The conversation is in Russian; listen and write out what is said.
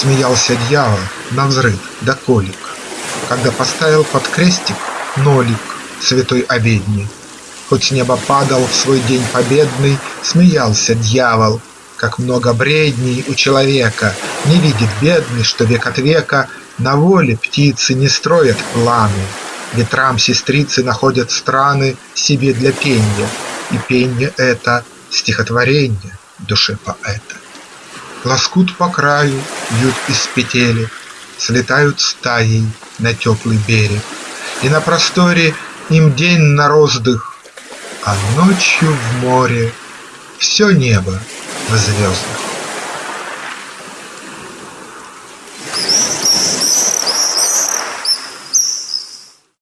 Смеялся дьявол на взрыв да колик, Когда поставил под крестик нолик святой обедни. Хоть с неба падал в свой день победный, Смеялся дьявол, как много бредней у человека, Не видит бедный, что век от века На воле птицы не строят планы, Ветрам сестрицы находят страны Себе для пенья, и пенье это Стихотворение душе поэта. Лоскут по краю вьют из петели, Слетают стаей на теплый берег, И на просторе им день на роздых, А ночью в море все небо в звездах.